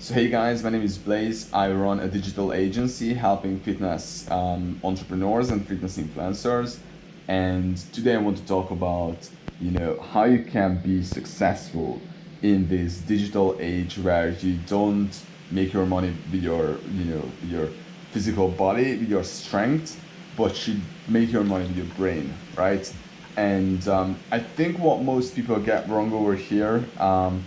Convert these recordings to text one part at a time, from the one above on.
So hey guys, my name is Blaze. I run a digital agency helping fitness um, entrepreneurs and fitness influencers. And today I want to talk about, you know, how you can be successful in this digital age where you don't make your money with your, you know, your physical body, with your strength, but you make your money with your brain, right? And um, I think what most people get wrong over here um,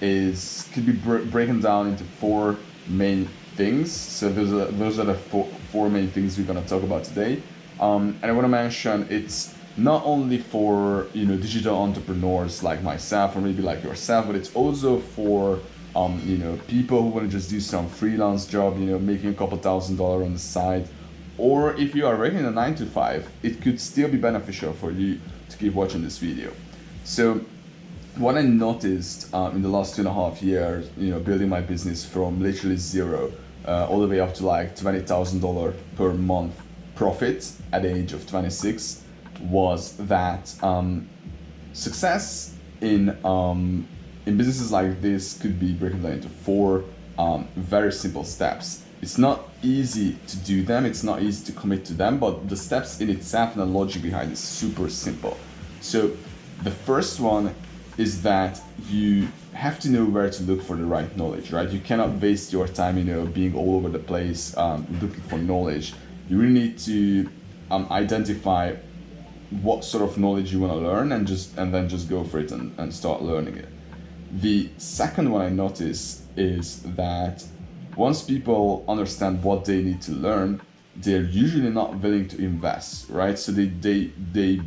is could be br- broken down into four main things. So those are those are the four, four main things we're gonna talk about today. Um, and I want to mention it's not only for you know digital entrepreneurs like myself or maybe like yourself, but it's also for um, you know people who want to just do some freelance job, you know, making a couple thousand dollars on the side. Or if you are working a nine to five, it could still be beneficial for you to keep watching this video. So what I noticed um, in the last two and a half years, you know, building my business from literally zero uh, all the way up to like twenty thousand dollar per month profit at the age of twenty six, was that um, success in um, in businesses like this could be broken down into four um, very simple steps. It's not easy to do them. It's not easy to commit to them, but the steps in itself and the logic behind is super simple. So the first one is that you have to know where to look for the right knowledge, right? You cannot waste your time, you know, being all over the place um, looking for knowledge. You really need to um, identify what sort of knowledge you want to learn and just and then just go for it and, and start learning it. The second one I notice is that once people understand what they need to learn, they're usually not willing to invest, right? So they they they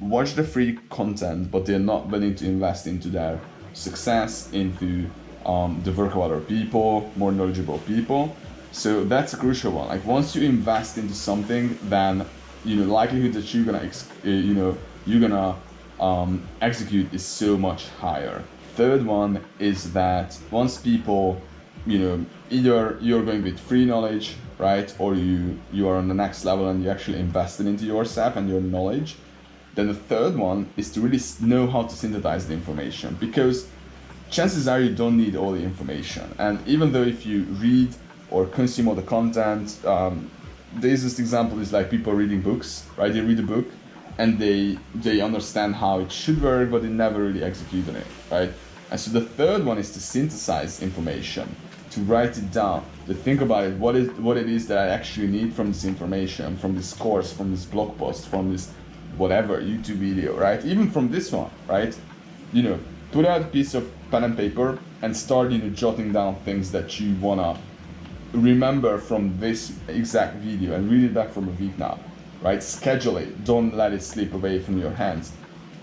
watch the free content, but they're not willing to invest into their success, into um, the work of other people, more knowledgeable people. So that's a crucial one. Like once you invest into something, then you know likelihood that you're gonna ex- uh, you know you're gonna um, execute is so much higher. Third one is that once people you know either you're going with free knowledge right or you you are on the next level and you actually invested into yourself and your knowledge then the third one is to really know how to synthesize the information because chances are you don't need all the information. And even though if you read or consume all the content, um, the easiest example is like people reading books, right? They read a book and they they understand how it should work, but they never really execute on it, right? And so the third one is to synthesize information, to write it down, to think about it, what is what it is that I actually need from this information, from this course, from this blog post, from this whatever YouTube video, right? Even from this one, right? You know, put out a piece of pen and paper and start, you know, jotting down things that you wanna remember from this exact video and read it back from a week now, right? Schedule it. Don't let it slip away from your hands.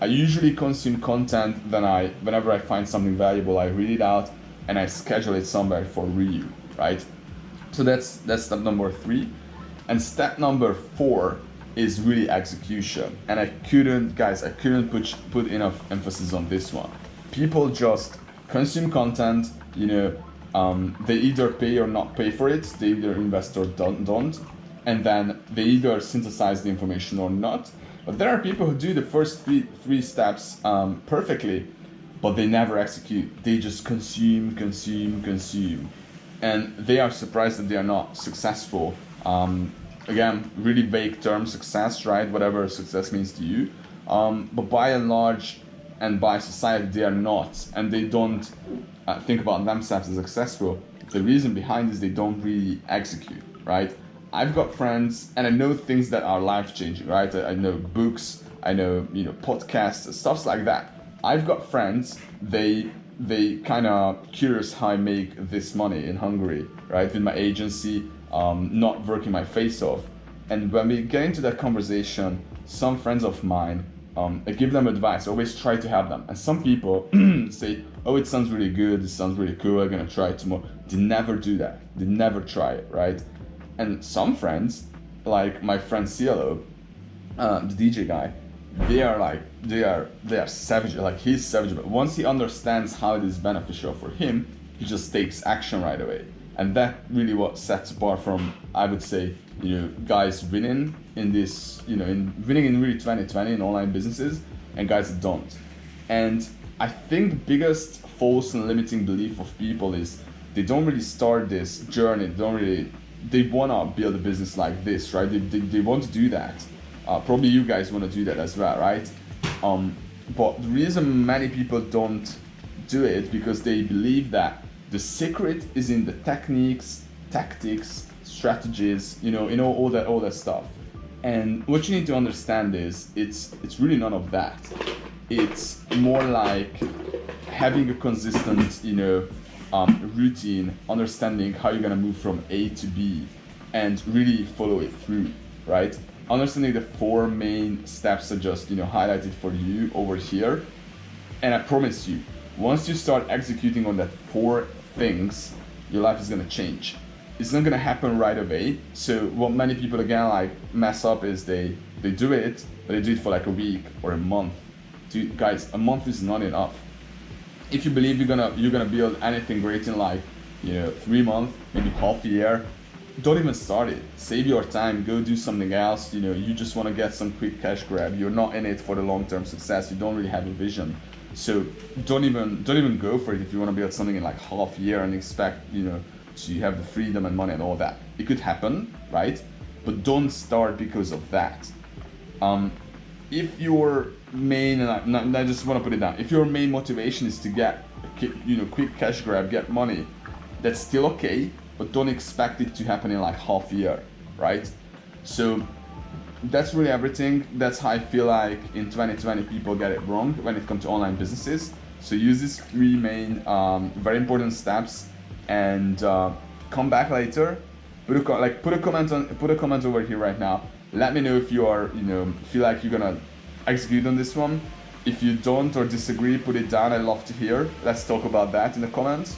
I usually consume content then I whenever I find something valuable, I read it out and I schedule it somewhere for review, right? So that's that's step number three. And step number four is really execution. And I couldn't, guys, I couldn't put, put enough emphasis on this one. People just consume content, you know, um, they either pay or not pay for it, they either invest or don't, don't, and then they either synthesize the information or not. But there are people who do the first three, three steps um, perfectly, but they never execute. They just consume, consume, consume. And they are surprised that they are not successful um, again, really vague term success, right? Whatever success means to you. Um, but by and large, and by society, they are not, and they don't uh, think about themselves as successful. The reason behind is they don't really execute, right? I've got friends, and I know things that are life changing, right? I, I know books, I know you know podcasts, stuffs like that. I've got friends, they they kind of curious how I make this money in Hungary, right? With my agency, um, not working my face off. And when we get into that conversation, some friends of mine, um, I give them advice. I always try to help them. And some people say, "Oh, it sounds really good. It sounds really cool. I'm gonna try it tomorrow." They never do that. They never try it, right? And some friends, like my friend Cielo, uh, the DJ guy, they are like they are they are savage. Like he's savage, but once he understands how it is beneficial for him, he just takes action right away and that really what sets apart from I would say you know guys winning in this you know in winning in really 2020 in online businesses and guys that don't and I think the biggest false and limiting belief of people is they don't really start this journey. They don't really they wanna build a business like this, right? They, they, they want to do that. Uh, probably you guys want to do that as well, right? Um, but the reason many people don't do it because they believe that the secret is in the techniques, tactics, strategies, you know, you know all that all that stuff. And what you need to understand is it's it's really none of that. It's more like having a consistent, you know, um, routine, understanding how you're gonna move from A to B, and really follow it through, right? Understanding the four main steps I just you know highlighted for you over here, and I promise you, once you start executing on that four things, your life is gonna change. It's not gonna happen right away. So what many people again like mess up is they they do it, but they do it for like a week or a month. Dude, guys, a month is not enough. If you believe you're gonna you're gonna build anything great in like you know three months maybe half a year don't even start it. Save your time. Go do something else. You know you just want to get some quick cash grab. You're not in it for the long-term success. You don't really have a vision so don't even don't even go for it if you want to build something in like half year and expect you know to have the freedom and money and all that. It could happen right? But don't start because of that. Um, if your main and I, I just want to put it down if your main motivation is to get you know quick cash grab get money that's still okay but don't expect it to happen in like half year right? So that's really everything. That's how i feel like in 2020 people get it wrong when it comes to online businesses. So use these three main um, very important steps and uh, come back later. Put a like put a comment on put a comment over here right now. Let me know if you are you know feel like you're gonna execute on this one. If you don't or disagree put it down. I'd love to hear. Let's talk about that in the comments.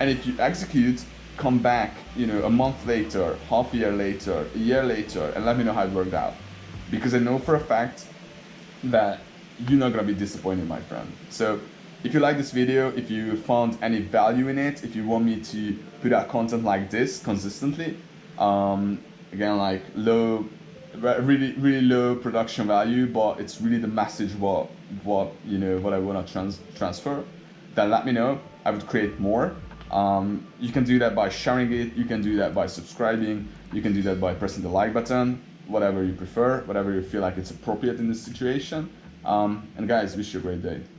And if you execute come back you know a month later half a year later a year later and let me know how it worked out. Because i know for a fact that you're not gonna be disappointed my friend. So if you like this video if you found any value in it if you want me to put out content like this consistently um, again like low really really low production value but it's really the message what what you know what i want to trans transfer then let me know. I would create more um, you can do that by sharing it you can do that by subscribing you can do that by pressing the like button whatever you prefer whatever you feel like it's appropriate in this situation. Um, and guys wish you a great day